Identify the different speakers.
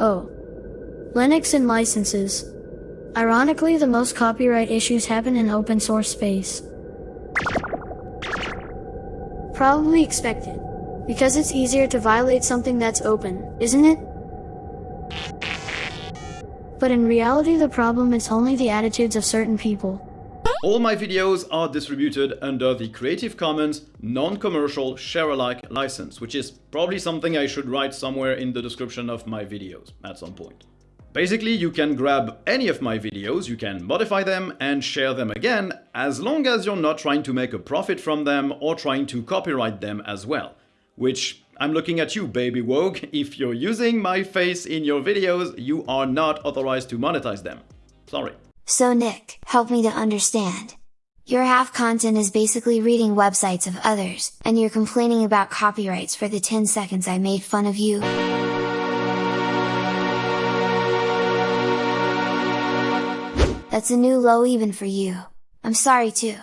Speaker 1: Oh. Linux and licenses. Ironically, the most copyright issues happen in open source space. Probably expected. Because it's easier to violate something that's open, isn't it? But in reality the problem is only the attitudes of certain people.
Speaker 2: All my videos are distributed under the Creative Commons non-commercial share-alike license, which is probably something I should write somewhere in the description of my videos at some point. Basically, you can grab any of my videos, you can modify them and share them again, as long as you're not trying to make a profit from them or trying to copyright them as well. Which, I'm looking at you, Baby WOGUE, if you're using my face in your videos, you are not authorized to monetize them. Sorry.
Speaker 3: So Nick, help me to understand. Your half content is basically reading websites of others, and you're complaining about copyrights for the 10 seconds I made fun of you. That's a new low even for you. I'm sorry too.